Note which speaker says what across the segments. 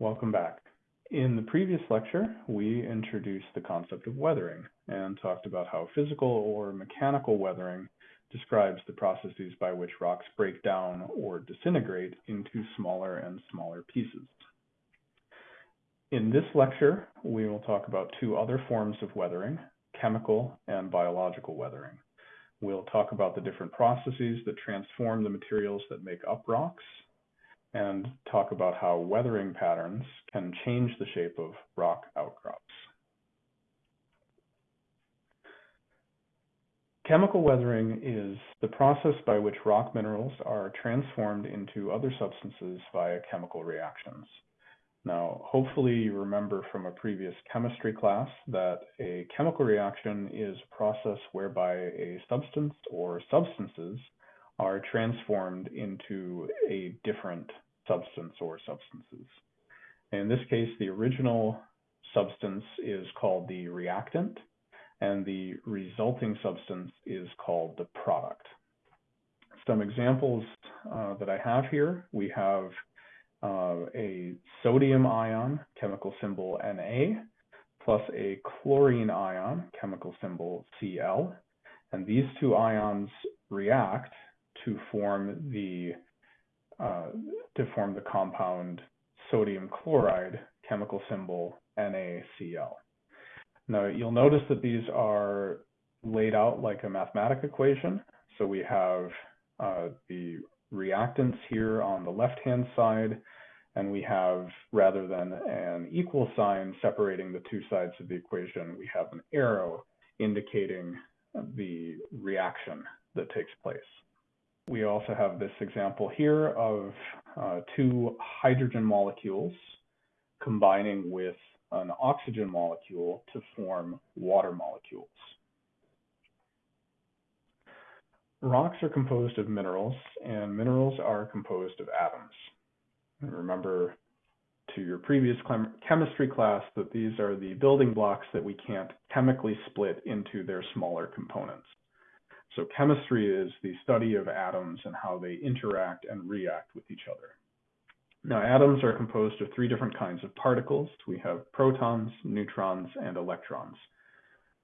Speaker 1: Welcome back. In the previous lecture, we introduced the concept of weathering and talked about how physical or mechanical weathering describes the processes by which rocks break down or disintegrate into smaller and smaller pieces. In this lecture, we will talk about two other forms of weathering, chemical and biological weathering. We'll talk about the different processes that transform the materials that make up rocks and talk about how weathering patterns can change the shape of rock outcrops. Chemical weathering is the process by which rock minerals are transformed into other substances via chemical reactions. Now, hopefully you remember from a previous chemistry class that a chemical reaction is a process whereby a substance or substances are transformed into a different substance or substances. In this case, the original substance is called the reactant, and the resulting substance is called the product. Some examples uh, that I have here, we have uh, a sodium ion, chemical symbol Na, plus a chlorine ion, chemical symbol Cl, and these two ions react to form the uh, to form the compound sodium chloride, chemical symbol NaCl. Now you'll notice that these are laid out like a mathematic equation. So we have uh, the reactants here on the left-hand side, and we have, rather than an equal sign separating the two sides of the equation, we have an arrow indicating the reaction that takes place. We also have this example here of uh, two hydrogen molecules combining with an oxygen molecule to form water molecules. Rocks are composed of minerals, and minerals are composed of atoms. And remember to your previous chemistry class that these are the building blocks that we can't chemically split into their smaller components. So chemistry is the study of atoms and how they interact and react with each other. Now atoms are composed of three different kinds of particles. We have protons, neutrons, and electrons.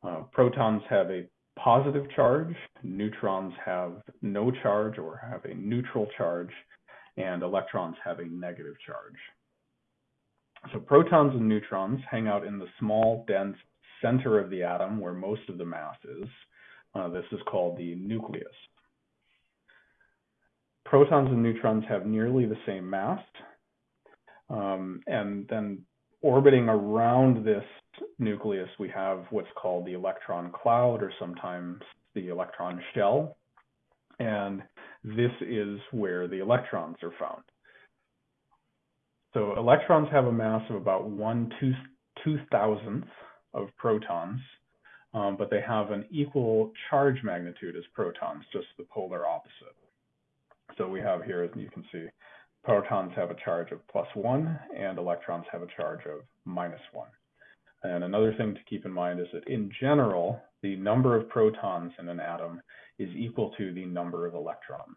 Speaker 1: Uh, protons have a positive charge, neutrons have no charge or have a neutral charge, and electrons have a negative charge. So protons and neutrons hang out in the small, dense center of the atom where most of the mass is. Uh, this is called the nucleus. Protons and neutrons have nearly the same mass. Um, and then orbiting around this nucleus, we have what's called the electron cloud or sometimes the electron shell. And this is where the electrons are found. So electrons have a mass of about one two, two thousandth of protons, um, but they have an equal charge magnitude as protons, just the polar opposite. So we have here, as you can see, protons have a charge of plus one and electrons have a charge of minus one. And another thing to keep in mind is that in general, the number of protons in an atom is equal to the number of electrons.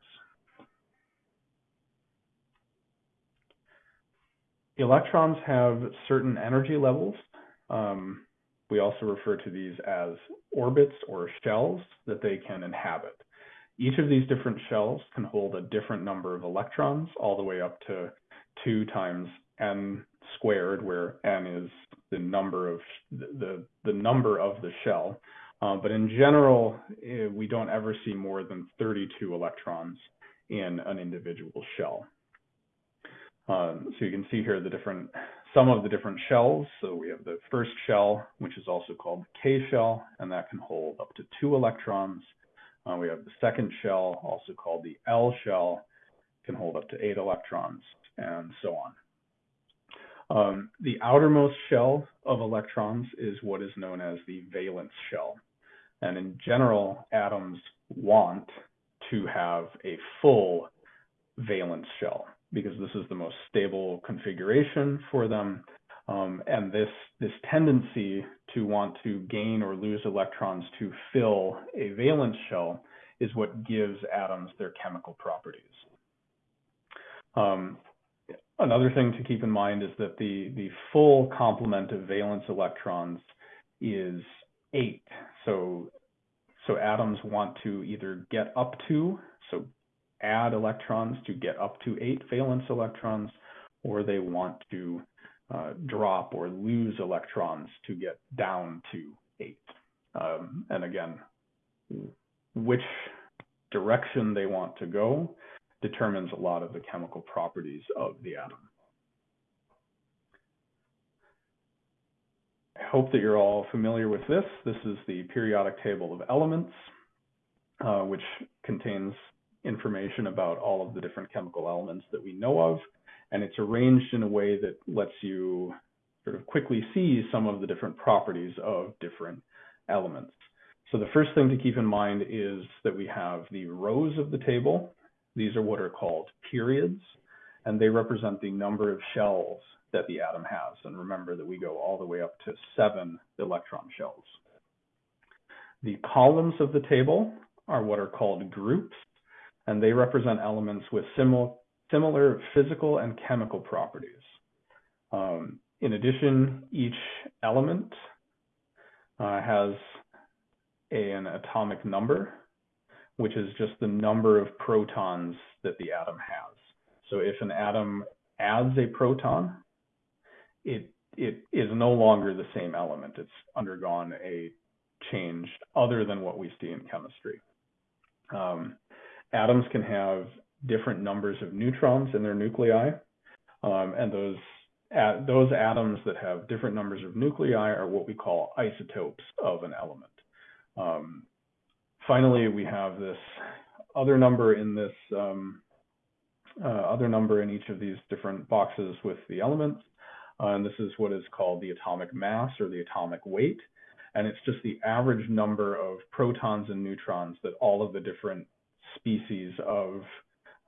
Speaker 1: Electrons have certain energy levels. Um, we also refer to these as orbits or shells that they can inhabit. Each of these different shells can hold a different number of electrons, all the way up to 2 times n squared, where n is the number of the, the number of the shell. Uh, but in general, eh, we don't ever see more than 32 electrons in an individual shell. Um, so you can see here the different, some of the different shells. So we have the first shell, which is also called the K shell, and that can hold up to two electrons. Uh, we have the second shell, also called the L shell, can hold up to eight electrons, and so on. Um, the outermost shell of electrons is what is known as the valence shell. And in general, atoms want to have a full valence shell because this is the most stable configuration for them. Um, and this, this tendency to want to gain or lose electrons to fill a valence shell is what gives atoms their chemical properties. Um, another thing to keep in mind is that the, the full complement of valence electrons is eight. So, so atoms want to either get up to, so add electrons to get up to eight valence electrons, or they want to uh, drop or lose electrons to get down to eight. Um, and again, which direction they want to go determines a lot of the chemical properties of the atom. I hope that you're all familiar with this. This is the periodic table of elements, uh, which contains information about all of the different chemical elements that we know of. And it's arranged in a way that lets you sort of quickly see some of the different properties of different elements. So the first thing to keep in mind is that we have the rows of the table. These are what are called periods, and they represent the number of shells that the atom has. And remember that we go all the way up to seven electron shells. The columns of the table are what are called groups, and they represent elements with similar, similar physical and chemical properties. Um, in addition, each element uh, has a, an atomic number, which is just the number of protons that the atom has. So if an atom adds a proton, it it is no longer the same element. It's undergone a change other than what we see in chemistry. Um, atoms can have different numbers of neutrons in their nuclei, um, and those those atoms that have different numbers of nuclei are what we call isotopes of an element. Um, finally, we have this other number in this um, uh, other number in each of these different boxes with the elements. Uh, and this is what is called the atomic mass or the atomic weight. And it's just the average number of protons and neutrons that all of the different species of,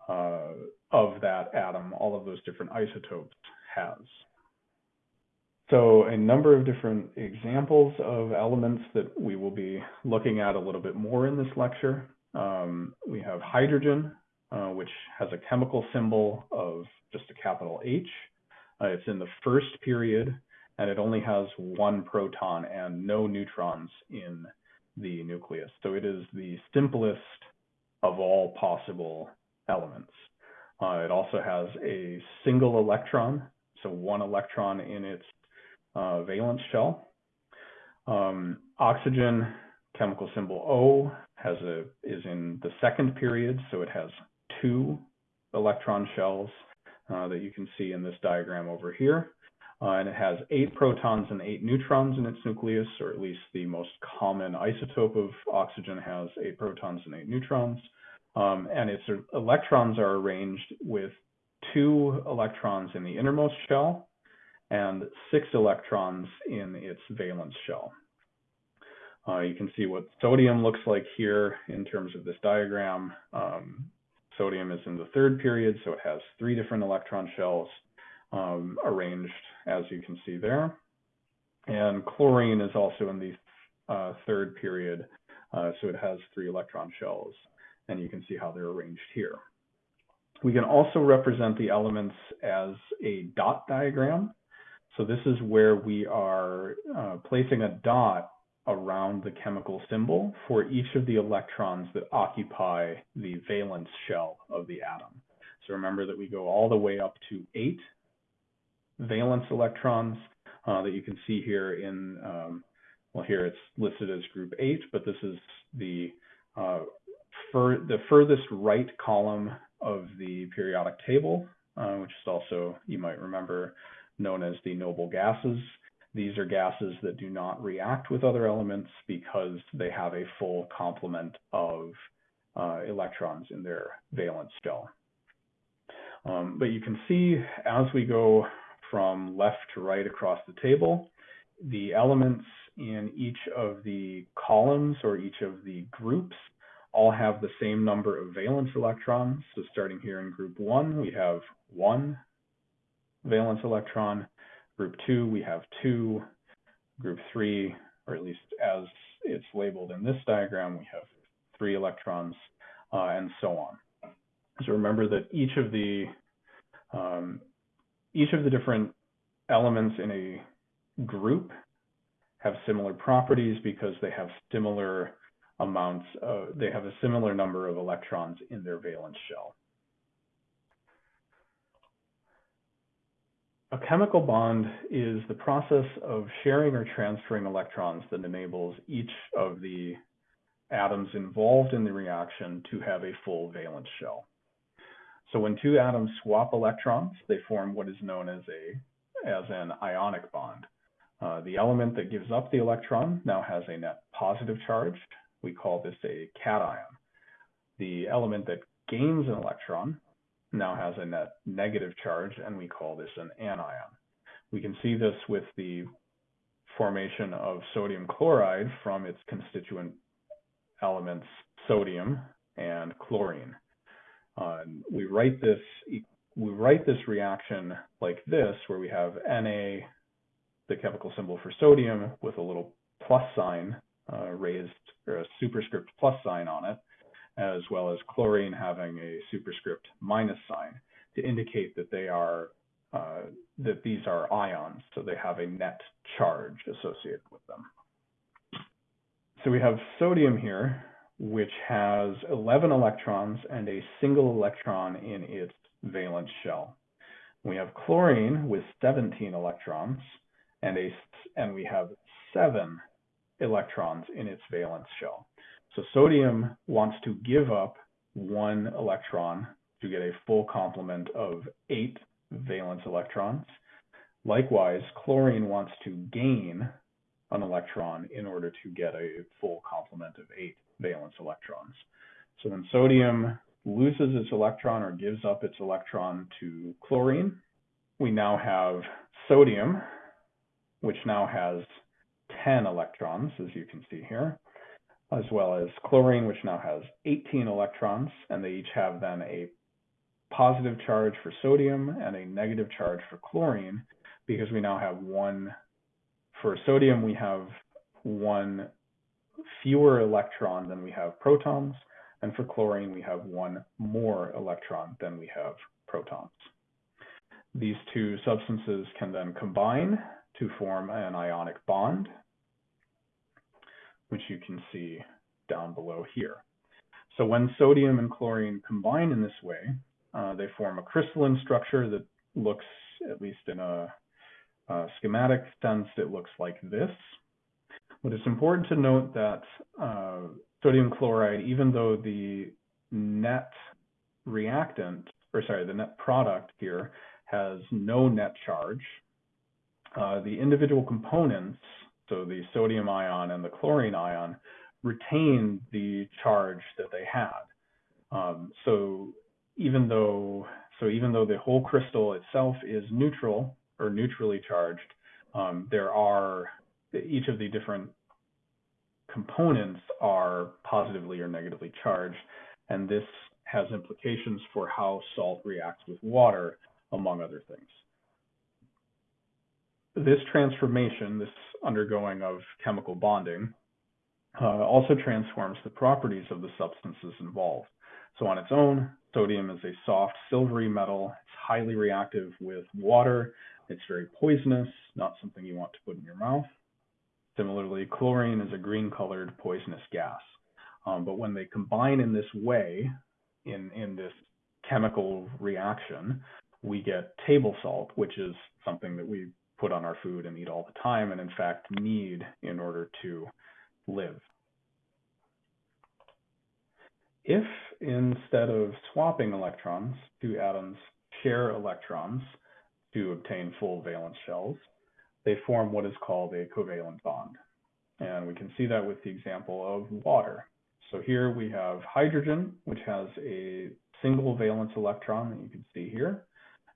Speaker 1: uh, of that atom, all of those different isotopes has. So a number of different examples of elements that we will be looking at a little bit more in this lecture. Um, we have hydrogen, uh, which has a chemical symbol of just a capital H. Uh, it's in the first period, and it only has one proton and no neutrons in the nucleus. So it is the simplest of all possible elements. Uh, it also has a single electron, so one electron in its uh, valence shell. Um, oxygen, chemical symbol O, has a is in the second period, so it has two electron shells uh, that you can see in this diagram over here. Uh, and it has eight protons and eight neutrons in its nucleus, or at least the most common isotope of oxygen has eight protons and eight neutrons. Um, and its electrons are arranged with two electrons in the innermost shell and six electrons in its valence shell. Uh, you can see what sodium looks like here in terms of this diagram. Um, sodium is in the third period, so it has three different electron shells um, arranged as you can see there. And chlorine is also in the uh, third period, uh, so it has three electron shells, and you can see how they're arranged here. We can also represent the elements as a dot diagram. So this is where we are uh, placing a dot around the chemical symbol for each of the electrons that occupy the valence shell of the atom. So remember that we go all the way up to eight valence electrons uh, that you can see here in, um, well, here it's listed as group eight, but this is the, uh, fur the furthest right column of the periodic table, uh, which is also, you might remember, known as the noble gases. These are gases that do not react with other elements because they have a full complement of uh, electrons in their valence shell. Um, but you can see as we go from left to right across the table, the elements in each of the columns or each of the groups all have the same number of valence electrons. So starting here in group one, we have one valence electron. Group two, we have two. Group three, or at least as it's labeled in this diagram, we have three electrons, uh, and so on. So remember that each of the um, each of the different elements in a group have similar properties because they have similar amounts, of, they have a similar number of electrons in their valence shell. A chemical bond is the process of sharing or transferring electrons that enables each of the atoms involved in the reaction to have a full valence shell. So when two atoms swap electrons, they form what is known as a as an ionic bond. Uh, the element that gives up the electron now has a net positive charge. We call this a cation. The element that gains an electron now has a net negative charge, and we call this an anion. We can see this with the formation of sodium chloride from its constituent elements sodium and chlorine. Uh, we write this we write this reaction like this, where we have Na, the chemical symbol for sodium, with a little plus sign uh, raised, or a superscript plus sign on it, as well as chlorine having a superscript minus sign to indicate that they are uh, that these are ions, so they have a net charge associated with them. So we have sodium here, which has 11 electrons and a single electron in its valence shell. We have chlorine with 17 electrons and a and we have seven electrons in its valence shell. So sodium wants to give up one electron to get a full complement of eight valence electrons. Likewise, chlorine wants to gain an electron in order to get a full complement of eight valence electrons. So when sodium loses its electron or gives up its electron to chlorine. We now have sodium, which now has 10 electrons, as you can see here as well as chlorine, which now has 18 electrons, and they each have then a positive charge for sodium and a negative charge for chlorine, because we now have one, for sodium, we have one fewer electron than we have protons, and for chlorine, we have one more electron than we have protons. These two substances can then combine to form an ionic bond, which you can see down below here. So when sodium and chlorine combine in this way, uh, they form a crystalline structure that looks, at least in a, a, schematic sense, it looks like this. But it's important to note that uh, sodium chloride, even though the net reactant, or sorry, the net product here has no net charge, uh, the individual components so the sodium ion and the chlorine ion, retain the charge that they had. Um, so even though so even though the whole crystal itself is neutral or neutrally charged, um, there are each of the different components are positively or negatively charged, and this has implications for how salt reacts with water, among other things this transformation, this undergoing of chemical bonding, uh, also transforms the properties of the substances involved. So on its own, sodium is a soft silvery metal. It's highly reactive with water. It's very poisonous, not something you want to put in your mouth. Similarly, chlorine is a green colored poisonous gas. Um, but when they combine in this way, in, in this chemical reaction, we get table salt, which is something that we put on our food and eat all the time, and in fact need in order to live. If instead of swapping electrons, two atoms share electrons to obtain full valence shells, they form what is called a covalent bond. And we can see that with the example of water. So here we have hydrogen, which has a single valence electron that you can see here.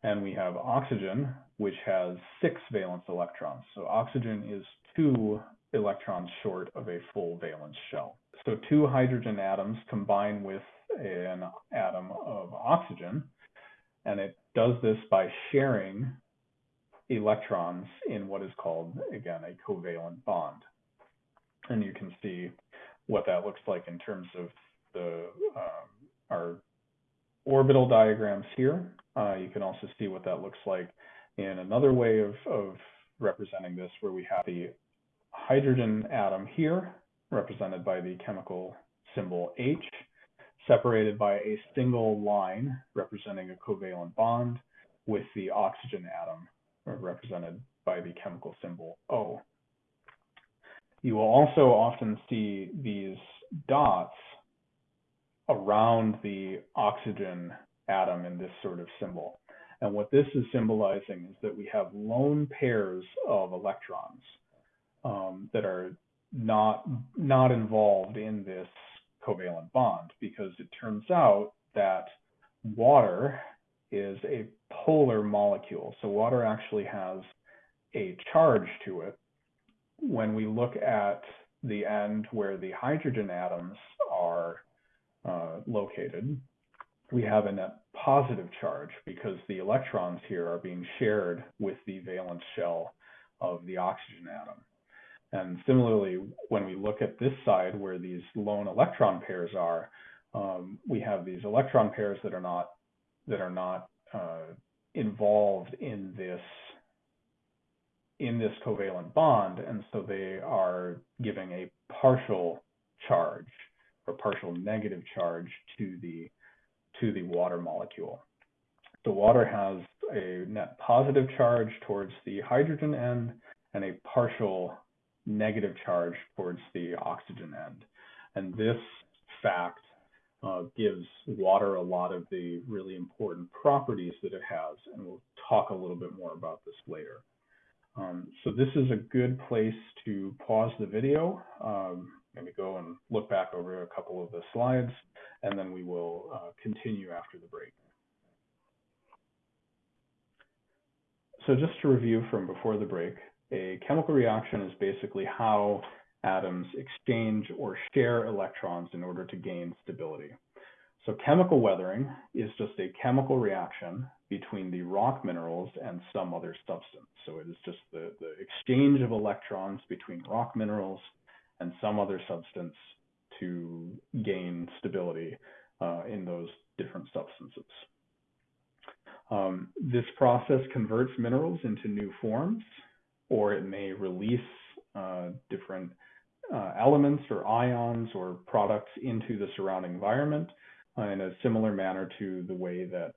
Speaker 1: And we have oxygen, which has six valence electrons. So oxygen is two electrons short of a full valence shell. So two hydrogen atoms combine with an atom of oxygen, and it does this by sharing electrons in what is called, again, a covalent bond. And you can see what that looks like in terms of the um, our orbital diagrams here. Uh, you can also see what that looks like in another way of, of representing this where we have the hydrogen atom here, represented by the chemical symbol H, separated by a single line representing a covalent bond with the oxygen atom represented by the chemical symbol O. You will also often see these dots around the oxygen atom in this sort of symbol. And what this is symbolizing is that we have lone pairs of electrons um, that are not not involved in this covalent bond because it turns out that water is a polar molecule. So water actually has a charge to it. When we look at the end where the hydrogen atoms are uh, located, we have a net positive charge because the electrons here are being shared with the valence shell of the oxygen atom. And similarly, when we look at this side where these lone electron pairs are, um, we have these electron pairs that are not that are not uh, involved in this in this covalent bond, and so they are giving a partial charge or partial negative charge to the to the water molecule. The water has a net positive charge towards the hydrogen end and a partial negative charge towards the oxygen end. And this fact uh, gives water a lot of the really important properties that it has, and we'll talk a little bit more about this later. Um, so this is a good place to pause the video, um, maybe go and look back over a couple of the slides, and then we will uh, continue after the break. So just to review from before the break, a chemical reaction is basically how atoms exchange or share electrons in order to gain stability. So chemical weathering is just a chemical reaction between the rock minerals and some other substance. So it is just the, the exchange of electrons between rock minerals and some other substance to gain stability uh, in those different substances. Um, this process converts minerals into new forms, or it may release uh, different elements or ions or products into the surrounding environment uh, in a similar manner to the way that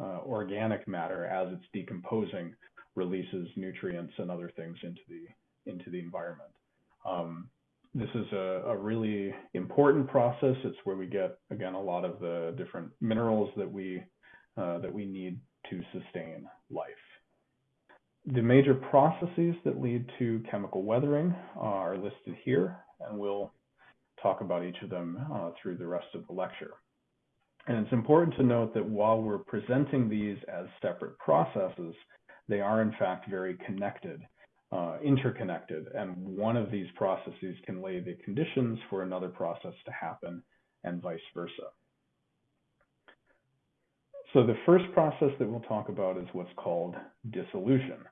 Speaker 1: uh, organic matter, as it's decomposing, releases nutrients and other things into the into the environment. Um, this is a, a, really important process. It's where we get again a lot of the different minerals that we uh, that we need to sustain life. The major processes that lead to chemical weathering are listed here, and we'll talk about each of them uh, through the rest of the lecture. And it's important to note that while we're presenting these as separate processes, they are in fact very connected, uh, interconnected, and one of these processes can lay the conditions for another process to happen and vice versa. So the first process that we'll talk about is what's called dissolution,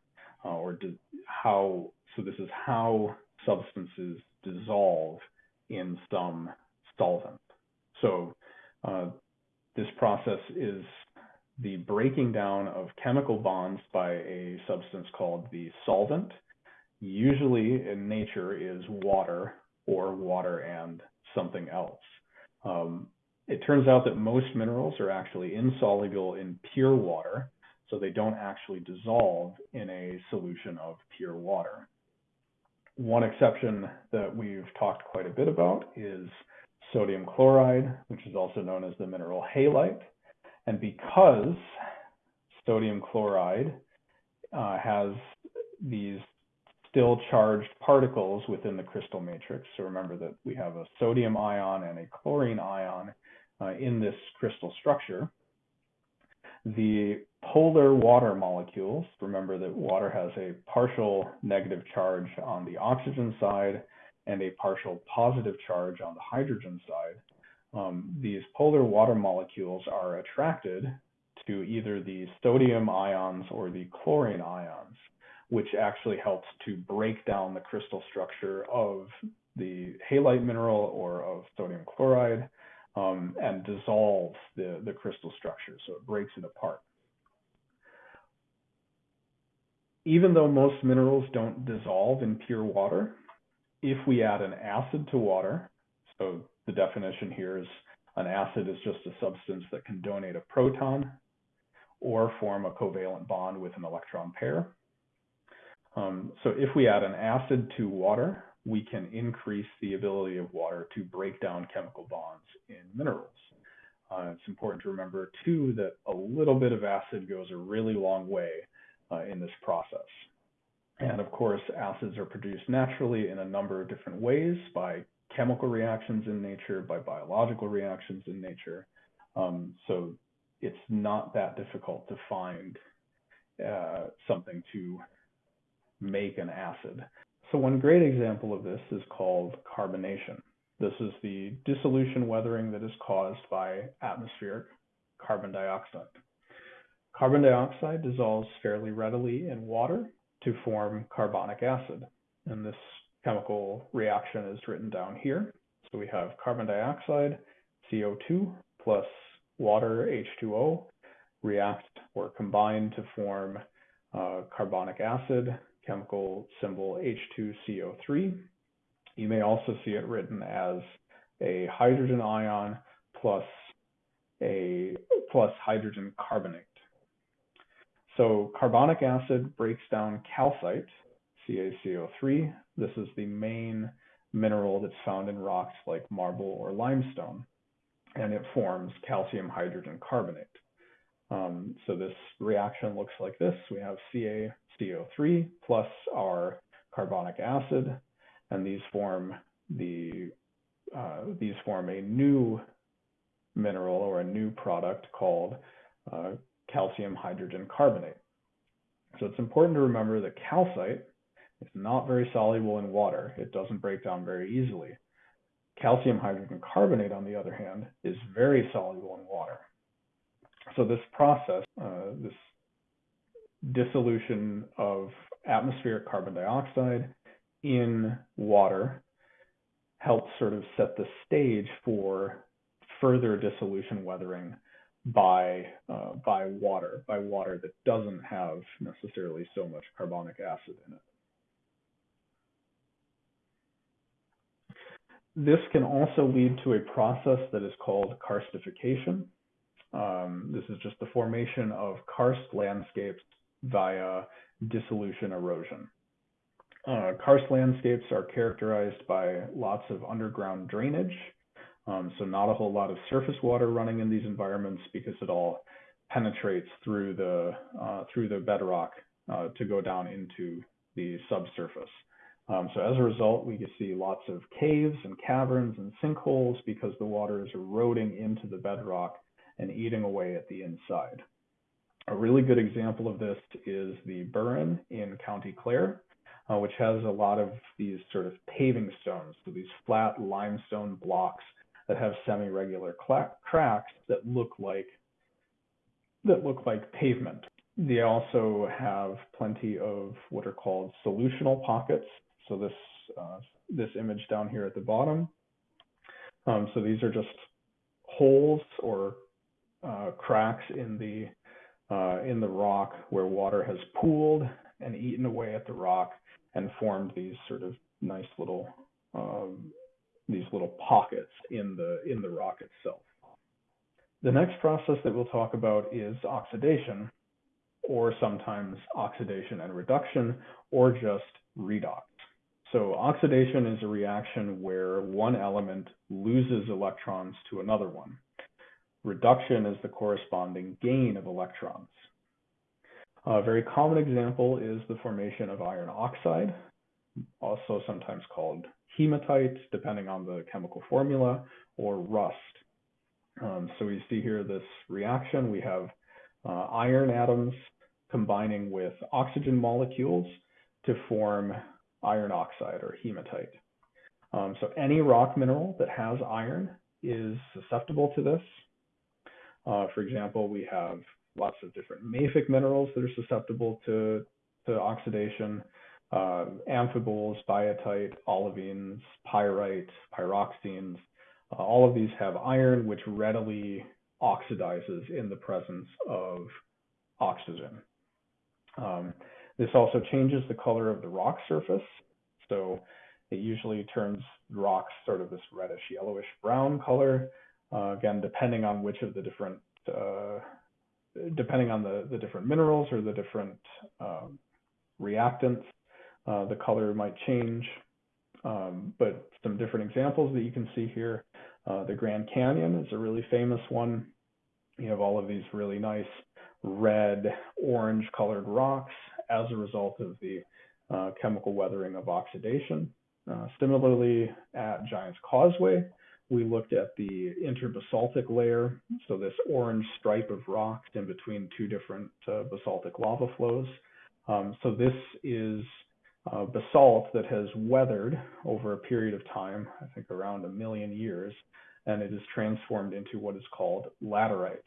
Speaker 1: uh, or di how, so this is how substances dissolve in some solvent. So uh, this process is the breaking down of chemical bonds by a substance called the solvent. Usually in nature is water or water and something else. Um, it turns out that most minerals are actually insoluble in pure water, so they don't actually dissolve in a solution of pure water. One exception that we've talked quite a bit about is sodium chloride, which is also known as the mineral halite. And because sodium chloride uh, has these still charged particles within the crystal matrix, so remember that we have a sodium ion and a chlorine ion uh, in this crystal structure, the polar water molecules, remember that water has a partial negative charge on the oxygen side and a partial positive charge on the hydrogen side, um, these polar water molecules are attracted to either the sodium ions or the chlorine ions, which actually helps to break down the crystal structure of the halite mineral or of sodium chloride um, and dissolve the, the crystal structure. So it breaks it apart. even though most minerals don't dissolve in pure water, if we add an acid to water, so the definition here is an acid is just a substance that can donate a proton or form a covalent bond with an electron pair. Um, so if we add an acid to water, we can increase the ability of water to break down chemical bonds in minerals. Uh, it's important to remember too that a little bit of acid goes a really long way uh, in this process. And of course, acids are produced naturally in a number of different ways by chemical reactions in nature, by biological reactions in nature. Um, so it's not that difficult to find uh, something to make an acid. So one great example of this is called carbonation. This is the dissolution weathering that is caused by atmospheric carbon dioxide. Carbon dioxide dissolves fairly readily in water to form carbonic acid. And this chemical reaction is written down here. So we have carbon dioxide, CO2 plus water, H2O, react or combine to form uh, carbonic acid, chemical symbol H2CO3. You may also see it written as a hydrogen ion plus a plus hydrogen carbonate. So carbonic acid breaks down calcite, CaCO3. This is the main mineral that's found in rocks like marble or limestone, and it forms calcium hydrogen carbonate. Um, so this reaction looks like this. We have CaCO3 plus our carbonic acid, and these form the uh, these form a new mineral or a new product called uh, calcium hydrogen carbonate. So it's important to remember that calcite is not very soluble in water. It doesn't break down very easily. Calcium hydrogen carbonate, on the other hand, is very soluble in water. So this process, uh, this dissolution of atmospheric carbon dioxide in water helps sort of set the stage for further dissolution weathering by uh, by water, by water that doesn't have necessarily so much carbonic acid in it. This can also lead to a process that is called karstification. Um, this is just the formation of karst landscapes via dissolution erosion. Uh, karst landscapes are characterized by lots of underground drainage, um, so not a whole lot of surface water running in these environments because it all penetrates through the uh, through the bedrock uh, to go down into the subsurface. Um, so as a result, we can see lots of caves and caverns and sinkholes because the water is eroding into the bedrock and eating away at the inside. A really good example of this is the Burren in County Clare, uh, which has a lot of these sort of paving stones, so these flat limestone blocks that have semi-regular cracks that look like that look like pavement. They also have plenty of what are called solutional pockets. So this uh, this image down here at the bottom. Um, so these are just holes or uh, cracks in the uh, in the rock where water has pooled and eaten away at the rock and formed these sort of nice little um, these little pockets in the in the rock itself. The next process that we'll talk about is oxidation, or sometimes oxidation and reduction, or just redox. So oxidation is a reaction where one element loses electrons to another one. Reduction is the corresponding gain of electrons. A very common example is the formation of iron oxide, also sometimes called hematite, depending on the chemical formula, or rust. Um, so we see here this reaction. We have uh, iron atoms combining with oxygen molecules to form iron oxide or hematite. Um, so any rock mineral that has iron is susceptible to this. Uh, for example, we have lots of different mafic minerals that are susceptible to, to oxidation uh, amphiboles, biotite, olivines, pyrite, pyroxenes. Uh, all of these have iron, which readily oxidizes in the presence of oxygen. Um, This also changes the color of the rock surface. So it usually turns rocks sort of this reddish yellowish brown color, uh, again, depending on which of the different, uh, depending on the, the different minerals or the different um, reactants, uh, the color might change. Um, but some different examples that you can see here. Uh, the Grand Canyon is a really famous one. You have all of these really nice red, orange colored rocks as a result of the uh, chemical weathering of oxidation. Uh, similarly, at Giant's Causeway, we looked at the interbasaltic layer, so this orange stripe of rocks in between two different uh, basaltic lava flows. Um, so this is uh, basalt that has weathered over a period of time, I think around a million years, and it is transformed into what is called laterite,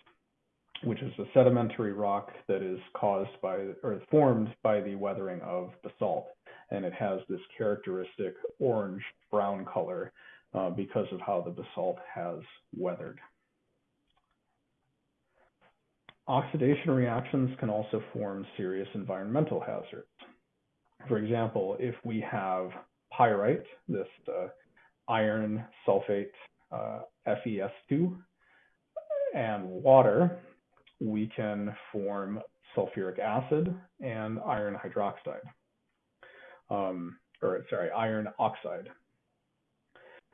Speaker 1: which is a sedimentary rock that is caused by or formed by the weathering of basalt. And it has this characteristic orange brown color because of how the basalt has weathered. Oxidation reactions can also form serious environmental hazards. For example, if we have pyrite, this uh, iron sulfate uh, FeS2, and water, we can form sulfuric acid and iron hydroxide, um, or sorry, iron oxide.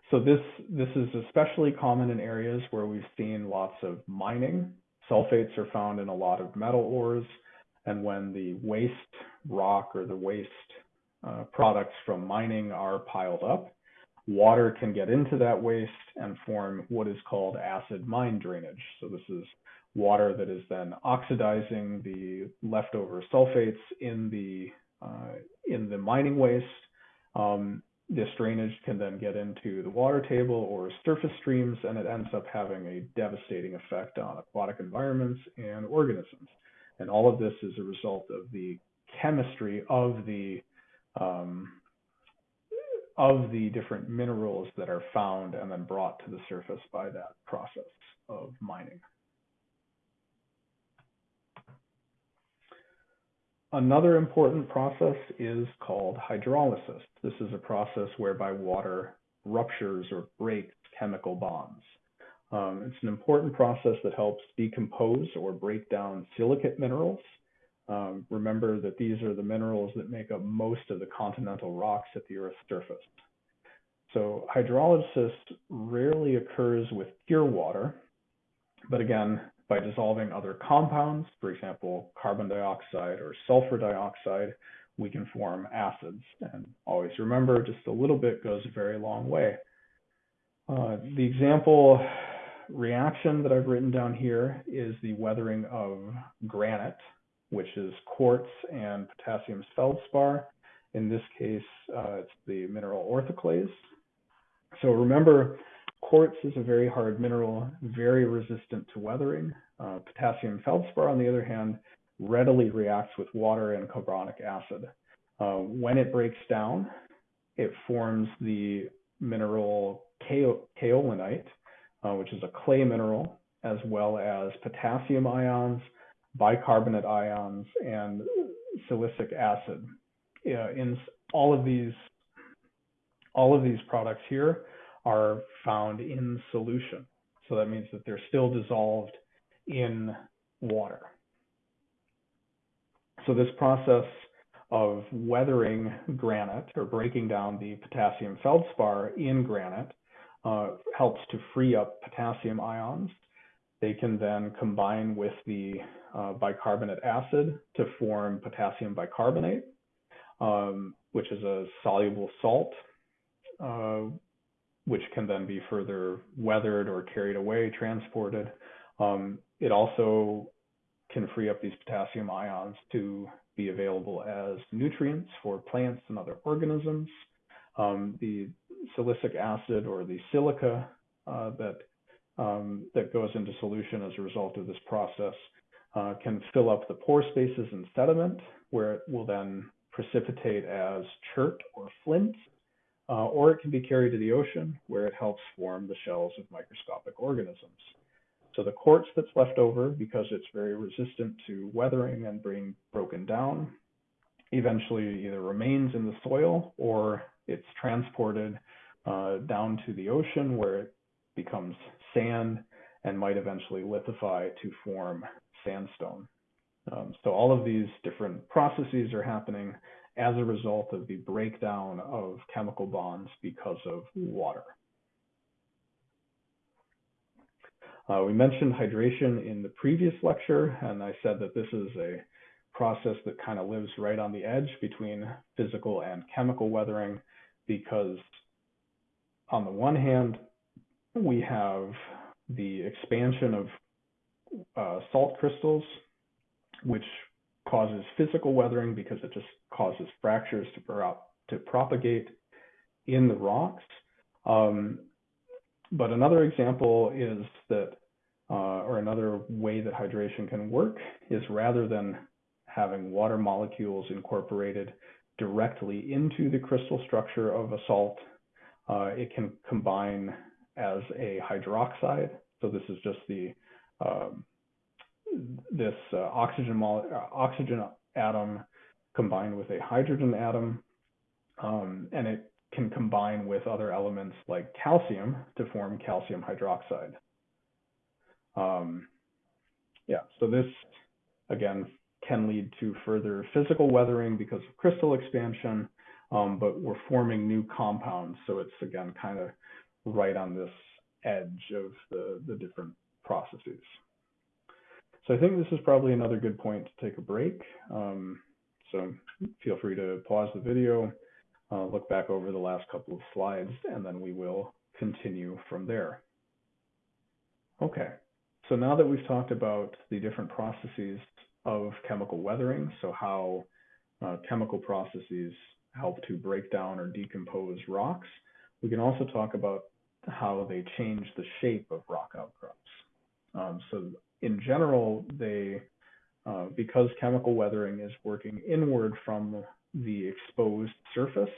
Speaker 1: So this, this is especially common in areas where we've seen lots of mining. Sulfates are found in a lot of metal ores, and when the waste rock or the waste uh, products from mining are piled up, water can get into that waste and form what is called acid mine drainage. So this is water that is then oxidizing the leftover sulfates in the uh, in the mining waste. Um, this drainage can then get into the water table or surface streams, and it ends up having a devastating effect on aquatic environments and organisms. And all of this is a result of the chemistry of the um, of the different minerals that are found and then brought to the surface by that process of mining. Another important process is called hydrolysis. This is a process whereby water ruptures or breaks chemical bonds. Um, it's an important process that helps decompose or break down silicate minerals. Um, remember that these are the minerals that make up most of the continental rocks at the Earth's surface. So hydrolysis rarely occurs with pure water, but again, by dissolving other compounds, for example, carbon dioxide or sulfur dioxide, we can form acids. And always remember, just a little bit goes a very long way. Uh, the example reaction that I've written down here is the weathering of granite, which is quartz and potassium feldspar. In this case, uh, it's the mineral orthoclase. So remember, Quartz is a very hard mineral, very resistant to weathering. Uh, potassium feldspar, on the other hand, readily reacts with water and carbonic acid. Uh, when it breaks down, it forms the mineral kaolinite, uh, which is a clay mineral, as well as potassium ions, bicarbonate ions, and silicic acid. in all of these, all of these products here are found in solution. So that means that they're still dissolved in water. So this process of weathering granite or breaking down the potassium feldspar in granite uh, helps to free up potassium ions. They can then combine with the uh, bicarbonate acid to form potassium bicarbonate, um, which is a soluble salt, uh, which can then be further weathered or carried away, transported. Um, it also can free up these potassium ions to be available as nutrients for plants and other organisms. Um, the silicic acid or the silica uh, that um, that goes into solution as a result of this process uh, can fill up the pore spaces in sediment, where it will then precipitate as chert or flint, or it can be carried to the ocean where it helps form the shells of microscopic organisms. So the quartz that's left over, because it's very resistant to weathering and being broken down, eventually either remains in the soil or it's transported uh, down to the ocean where it becomes sand and might eventually lithify to form sandstone. Um, so all of these different processes are happening as a result of the breakdown of chemical bonds because of water. Uh, we mentioned hydration in the previous lecture, and I said that this is a process that kind of lives right on the edge between physical and chemical weathering because on the one hand, we have the expansion of uh, salt crystals, which causes physical weathering because it just causes fractures to, pro to propagate in the rocks. Um, but another example is that, uh, or another way that hydration can work is rather than having water molecules incorporated directly into the crystal structure of a salt, uh, it can combine as a hydroxide. So this is just the um, this uh, oxygen uh, oxygen atom combined with a hydrogen atom, um, and it can combine with other elements like calcium to form calcium hydroxide. Um, yeah, so this again can lead to further physical weathering because of crystal expansion, um, but we're forming new compounds, so it's again kind of right on this edge of the, the different processes. So I think this is probably another good point to take a break. Um, so feel free to pause the video, uh, look back over the last couple of slides, and then we will continue from there. Okay, so now that we've talked about the different processes of chemical weathering, so how uh, chemical processes help to break down or decompose rocks, we can also talk about how they change the shape of rock outcrops. Um, so in general, they uh, because chemical weathering is working inward from the exposed surface,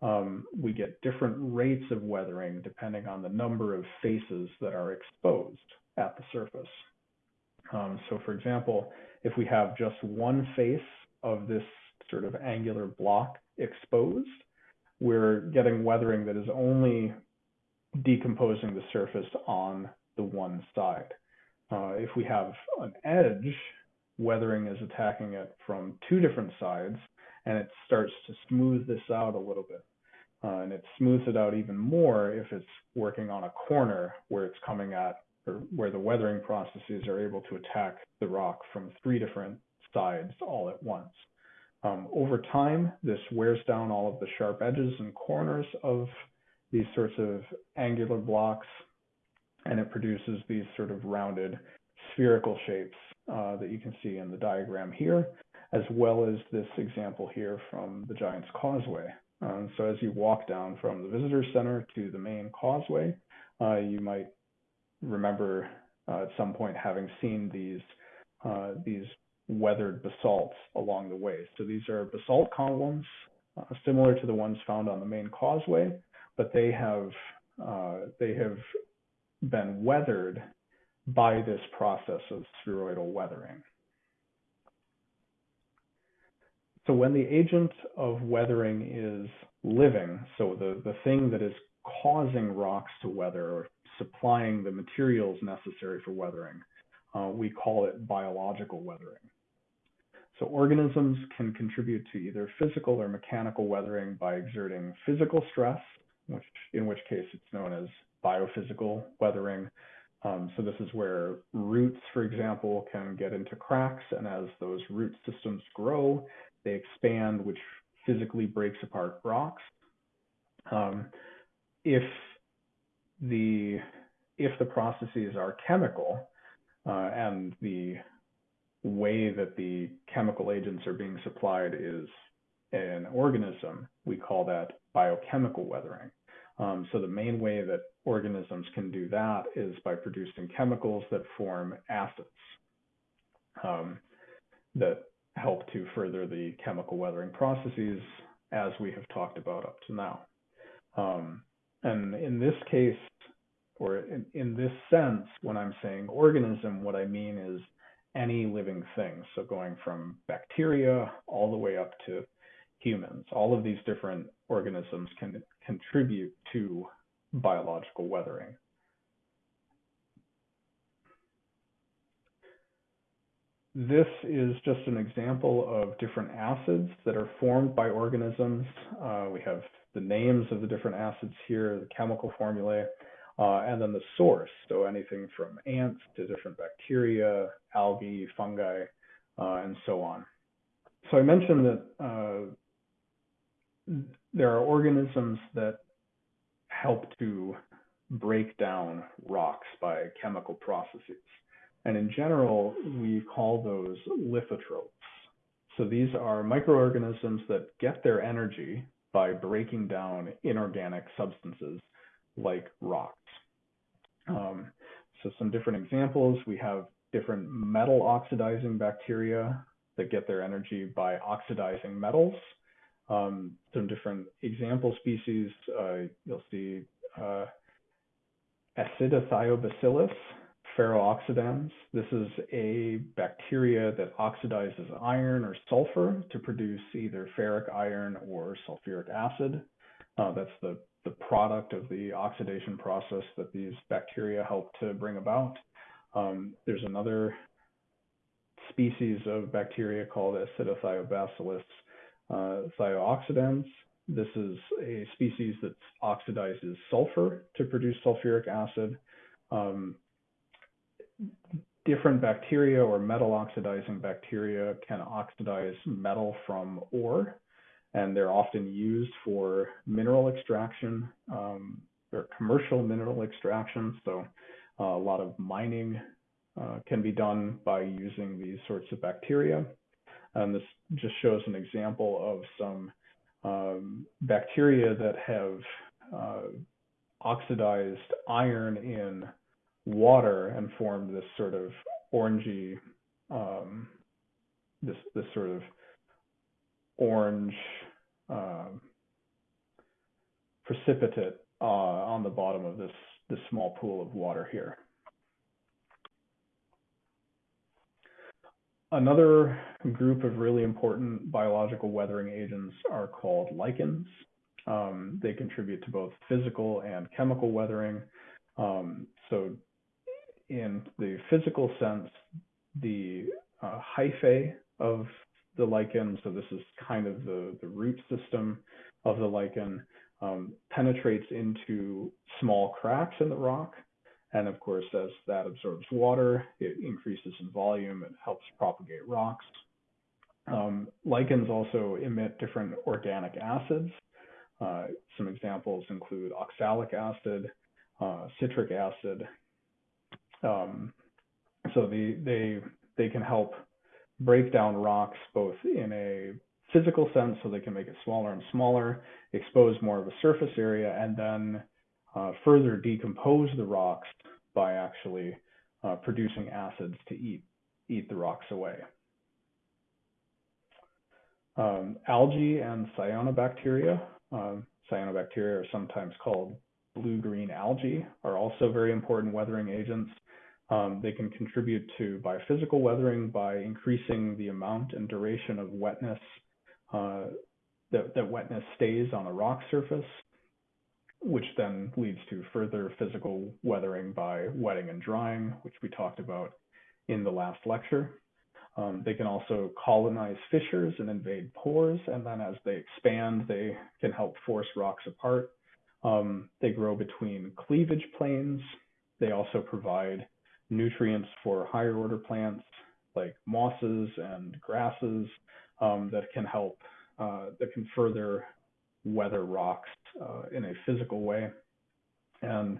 Speaker 1: um, we get different rates of weathering depending on the number of faces that are exposed at the surface. Um, so for example, if we have just one face of this sort of angular block exposed, we're getting weathering that is only decomposing the surface on the one side. Uh, if we have an edge, weathering is attacking it from two different sides, and it starts to smooth this out a little bit. Uh, and it smooths it out even more if it's working on a corner where it's coming at, or where the weathering processes are able to attack the rock from three different sides all at once. Um, over time, this wears down all of the sharp edges and corners of these sorts of angular blocks, and it produces these sort of rounded spherical shapes uh, that you can see in the diagram here, as well as this example here from the Giant's Causeway. Um, so as you walk down from the visitor center to the main causeway, uh, you might remember uh, at some point having seen these uh, these weathered basalts along the way. So these are basalt columns uh, similar to the ones found on the main causeway, but they have they have been weathered by this process of spheroidal weathering. So when the agent of weathering is living, so the, the thing that is causing rocks to weather or supplying the materials necessary for weathering, uh, we call it biological weathering. So organisms can contribute to either physical or mechanical weathering by exerting physical stress, which in which case it's known as biophysical weathering. Um, so this is where roots, for example, can get into cracks, and as those root systems grow, they expand, which physically breaks apart rocks. Um, if the if the processes are chemical uh, and the way that the chemical agents are being supplied is an organism, we call that biochemical weathering. Um, so the main way that organisms can do that is by producing chemicals that form acids um, that help to further the chemical weathering processes as we have talked about up to now. Um, and in this case, or in, in this sense, when I'm saying organism, what I mean is any living thing. So going from bacteria all the way up to humans, all of these different organisms can contribute to biological weathering. This is just an example of different acids that are formed by organisms. Uh, we have the names of the different acids here, the chemical formulae, uh, and then the source. So anything from ants to different bacteria, algae, fungi, uh, and so on. So I mentioned that uh, there are organisms that help to break down rocks by chemical processes. And in general, we call those lithotrophs. So these are microorganisms that get their energy by breaking down inorganic substances like rocks. Um, so some different examples, we have different metal oxidizing bacteria that get their energy by oxidizing metals. Um, some different example species, uh, you'll see uh, acidithiobacillus, ferrooxidans. This is a bacteria that oxidizes iron or sulfur to produce either ferric iron or sulfuric acid. Uh, that's the, the product of the oxidation process that these bacteria help to bring about. Um, there's another species of bacteria called acidithiobacillus uh. This is a species that oxidizes sulfur to produce sulfuric acid. Um, different bacteria or metal oxidizing bacteria can oxidize metal from ore, and they're often used for mineral extraction um, or commercial mineral extraction. So uh, a lot of mining uh, can be done by using these sorts of bacteria. And this just shows an example of some um, bacteria that have uh, oxidized iron in water and formed this sort of orangey, um, this this sort of orange um, precipitate uh, on the bottom of this this small pool of water here. Another group of really important biological weathering agents are called lichens. Um, they contribute to both physical and chemical weathering. Um, so in the physical sense, the uh, hyphae of the lichen, so this is kind of the, the root system of the lichen, um, penetrates into small cracks in the rock. And of course, as that absorbs water, it increases in volume, it helps propagate rocks. Um, lichens also emit different organic acids. Uh, some examples include oxalic acid, uh, citric acid, um, so the, they they can help break down rocks both in a physical sense, so they can make it smaller and smaller, expose more of a surface area, and then uh, further decompose the rocks by actually uh, producing acids to eat eat the rocks away. Um, algae and cyanobacteria. Um, cyanobacteria are sometimes called blue-green algae, are also very important weathering agents. Um, they can contribute to biophysical weathering by increasing the amount and duration of wetness uh, that, that wetness stays on a rock surface, which then leads to further physical weathering by wetting and drying, which we talked about in the last lecture. Um, they can also colonize fissures and invade pores, and then as they expand, they can help force rocks apart. Um, they grow between cleavage planes. They also provide nutrients for higher order plants like mosses and grasses um, that can help, uh, that can further weather rocks uh, in a physical way. And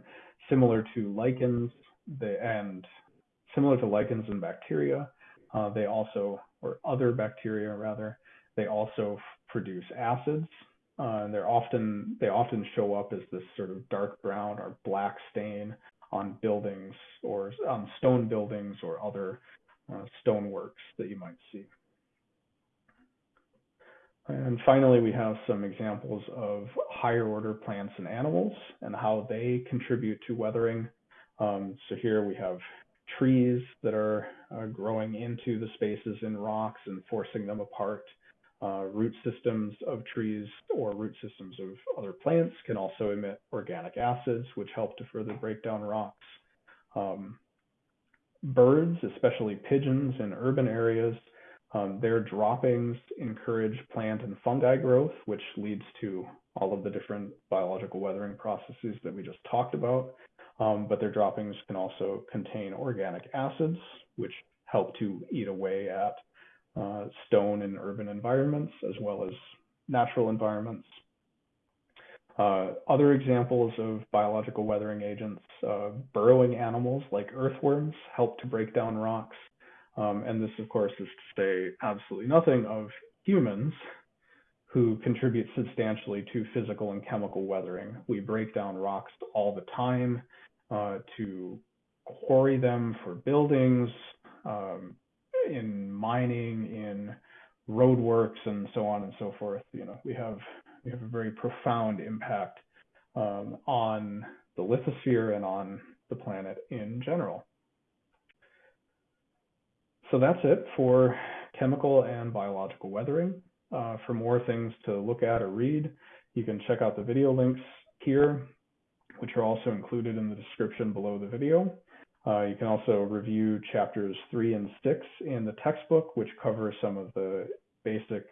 Speaker 1: similar to lichens, they, and similar to lichens and bacteria, uh, they also, or other bacteria rather, they also produce acids. Uh, and they're often they often show up as this sort of dark brown or black stain on buildings or on stone buildings or other uh, stoneworks that you might see. And finally, we have some examples of higher order plants and animals and how they contribute to weathering. Um, so here we have trees that are uh, growing into the spaces in rocks and forcing them apart. Uh, root systems of trees or root systems of other plants can also emit organic acids, which help to further break down rocks. Um, birds, especially pigeons in urban areas, their droppings encourage plant and fungi growth, which leads to all of the different biological weathering processes that we just talked about. Um, but their droppings can also contain organic acids, which help to eat away at uh, stone in urban environments as well as natural environments. Uh, other examples of biological weathering agents, uh, burrowing animals like earthworms help to break down rocks. Um, and this, of course, is to say absolutely nothing of humans who contribute substantially to physical and chemical weathering. We break down rocks all the time uh, to quarry them for buildings, um, in mining, in roadworks, and so on and so forth. You know, we have we have a very profound impact um, on the lithosphere and on the planet in general. So that's it for chemical and biological weathering. Uh, for more things to look at or read, you can check out the video links here, which are also included in the description below the video. Uh, you can also review chapters three and six in the textbook, which cover some of the basic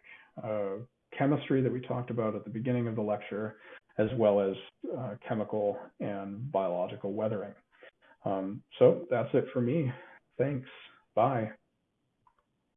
Speaker 1: uh, chemistry that we talked about at the beginning of the lecture, as well as uh, chemical and biological weathering. Um, so that's it for me. Thanks. Bye.